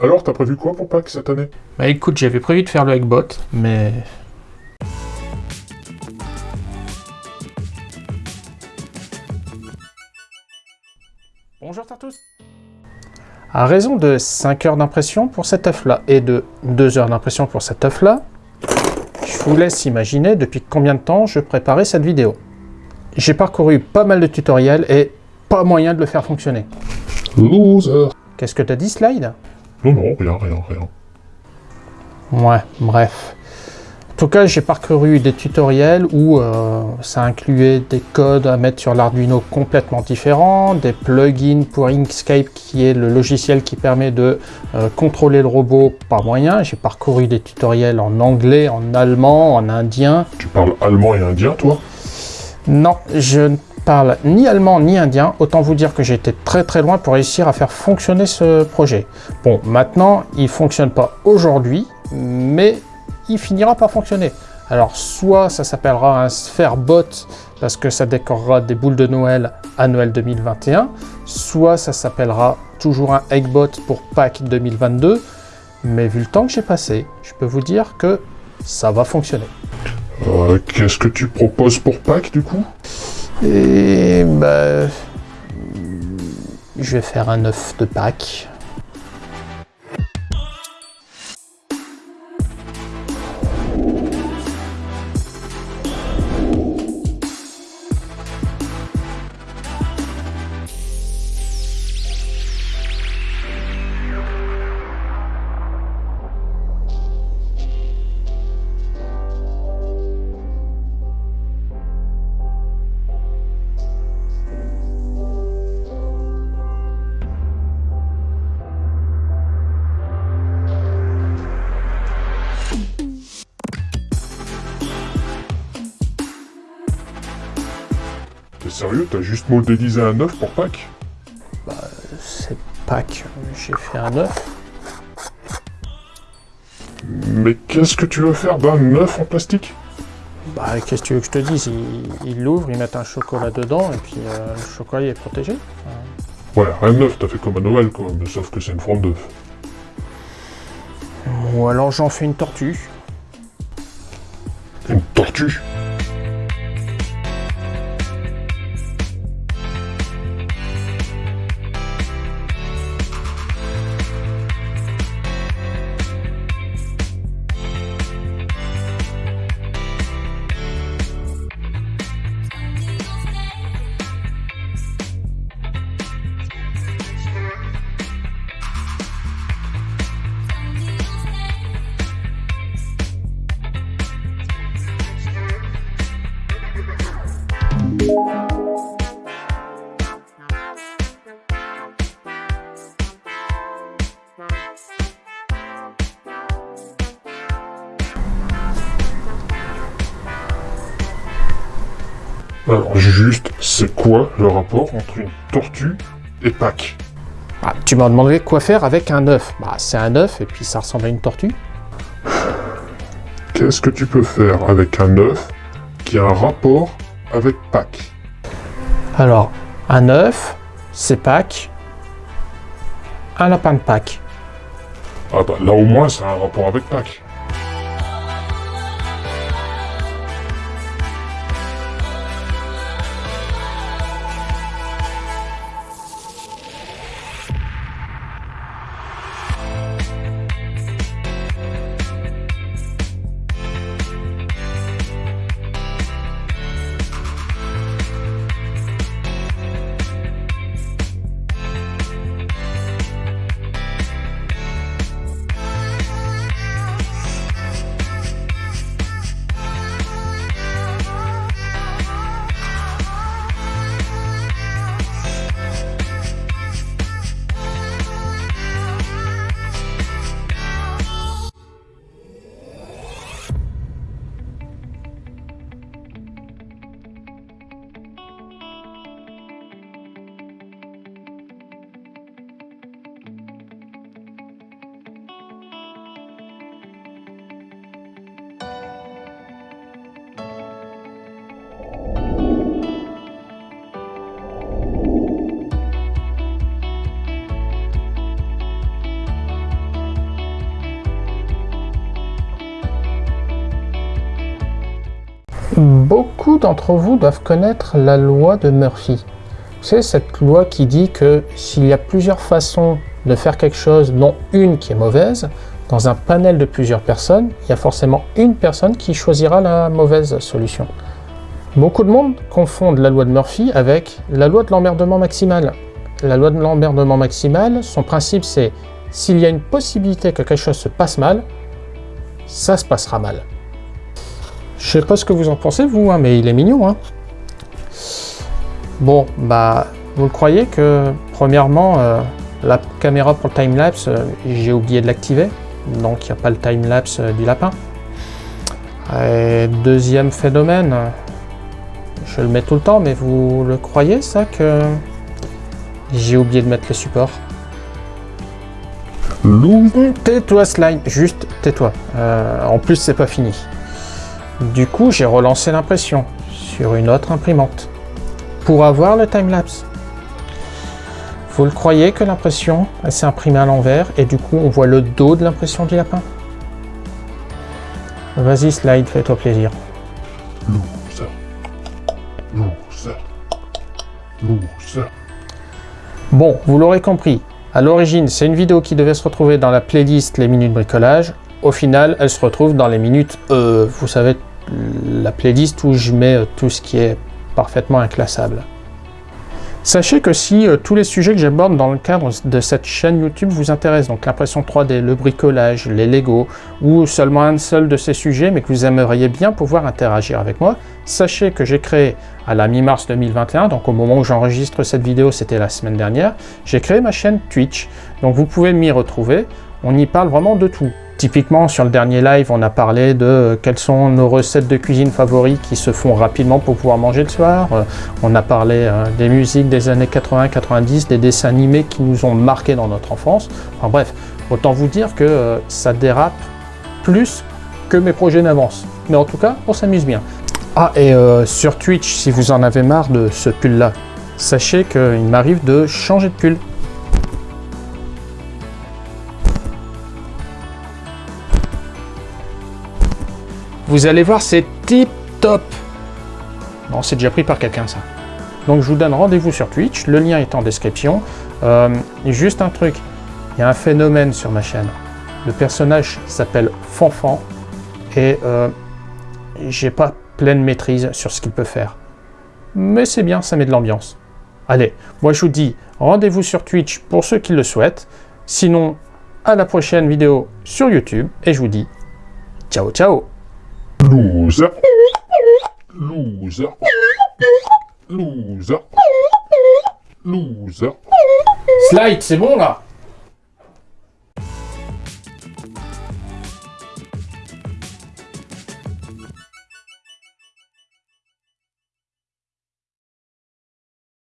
Alors, t'as prévu quoi pour Pâques cette année? Bah écoute, j'avais prévu de faire le Eggbot, mais... Bonjour tous À raison de 5 heures d'impression pour cet œuf-là et de 2 heures d'impression pour cet œuf-là, je vous laisse imaginer depuis combien de temps je préparais cette vidéo. J'ai parcouru pas mal de tutoriels et pas moyen de le faire fonctionner. Loser Qu'est-ce que t'as dit, Slide? Non, non, rien, rien, rien. Ouais, bref. En tout cas, j'ai parcouru des tutoriels où euh, ça incluait des codes à mettre sur l'Arduino complètement différents, des plugins pour Inkscape qui est le logiciel qui permet de euh, contrôler le robot par moyen. J'ai parcouru des tutoriels en anglais, en allemand, en indien. Tu parles allemand et indien, toi? Non, je ne parle ni allemand ni indien. Autant vous dire que été très très loin pour réussir à faire fonctionner ce projet. Bon, maintenant, il fonctionne pas aujourd'hui, mais il finira par fonctionner. Alors soit ça s'appellera un Spherebot parce que ça décorera des boules de Noël à Noël 2021, soit ça s'appellera toujours un Eggbot pour Pâques 2022, mais vu le temps que j'ai passé, je peux vous dire que ça va fonctionner. Euh, Qu'est-ce que tu proposes pour Pâques du coup? Et bah... Je vais faire un œuf de Pâques. T'es sérieux? T'as juste modélisé un œuf pour Pâques? C'est Pâques, j'ai fait un œuf. Mais qu'est-ce que tu veux faire d'un œuf en plastique? Bah, qu'est-ce que tu veux que je te dise? Ils il l'ouvrent, ils mettent un chocolat dedans, et puis euh, le chocolat il est protégé. Ouais, un œuf, t'as fait comme à Noël, quoi, mais sauf que c'est une forme d'œuf. Ou alors j'en fais une tortue. Une tortue? Alors juste, c'est quoi le rapport entre une tortue et Pâques Ah, tu m'as demandé quoi faire avec un œuf? Bah, c'est un œuf, et puis ça ressemble à une tortue. Qu'est-ce que tu peux faire avec un œuf qui a un rapport avec Pâques? Alors, un œuf, c'est Pâques. Un lapin de Pâques. Ah bah là au moins ça a un rapport avec Pâques. Beaucoup d'entre vous doivent connaître la loi de Murphy. C'est cette loi qui dit que s'il y a plusieurs façons de faire quelque chose, dont une qui est mauvaise, dans un panel de plusieurs personnes, il y a forcément une personne qui choisira la mauvaise solution. Beaucoup de monde confondent la loi de Murphy avec la loi de l'emmerdement maximal. La loi de l'emmerdement maximal, son principe c'est s'il y a une possibilité que quelque chose se passe mal, ça se passera mal. Je sais pas ce que vous en pensez vous, hein, mais il est mignon. Hein bon, bah, vous le croyez que, premièrement, euh, la caméra pour le timelapse, euh, j'ai oublié de l'activer, donc il n'y a pas le timelapse euh, du lapin. Et deuxième phénomène, je le mets tout le temps, mais vous le croyez ça que j'ai oublié de mettre le support? Tais-toi Slime, juste tais-toi. en plus c'est pas fini. Du coup j'ai relancé l'impression sur une autre imprimante pour avoir le timelapse. Vous le croyez que l'impression s'est imprimée à l'envers et du coup on voit le dos de l'impression du lapin? Vas-y Slide, fais-toi plaisir. Loser. Loser. Loser. Bon, vous l'aurez compris, à l'origine c'est une vidéo qui devait se retrouver dans la playlist Les Minutes Bricolage. Au final, elle se retrouve dans les minutes, euh, vous savez, la playlist où je mets euh, tout ce qui est parfaitement inclassable. Sachez que si euh, tous les sujets que j'aborde dans le cadre de cette chaîne YouTube vous intéressent, donc l'impression 3D, le bricolage, les Lego, ou seulement un seul de ces sujets, mais que vous aimeriez bien pouvoir interagir avec moi, sachez que j'ai créé à la mi-mars 2021, donc au moment où j'enregistre cette vidéo, c'était la semaine dernière, j'ai créé ma chaîne Twitch. Donc vous pouvez m'y retrouver, on y parle vraiment de tout. Typiquement, sur le dernier live, on a parlé de euh, quelles sont nos recettes de cuisine favorites qui se font rapidement pour pouvoir manger le soir. Euh, on a parlé euh, des musiques des années 80-90, des dessins animés qui nous ont marqué dans notre enfance. Enfin bref, autant vous dire que ça dérape plus que mes projets n'avancent. Mais en tout cas, on s'amuse bien. Ah, et sur Twitch, si vous en avez marre de ce pull-là, sachez qu'il m'arrive de changer de pull. Vous allez voir, c'est tip top. Non, c'est déjà pris par quelqu'un ça. Donc je vous donne rendez-vous sur Twitch, le lien est en description. Euh, juste un truc, il y a un phénomène sur ma chaîne. Le personnage s'appelle Fanfan et euh, j'ai pas pleine maîtrise sur ce qu'il peut faire. Mais c'est bien, ça met de l'ambiance. Allez, moi je vous dis rendez-vous sur Twitch pour ceux qui le souhaitent. Sinon, à la prochaine vidéo sur YouTube et je vous dis ciao ciao Loser. Loser. Loser. Loser. Slide, c'est bon là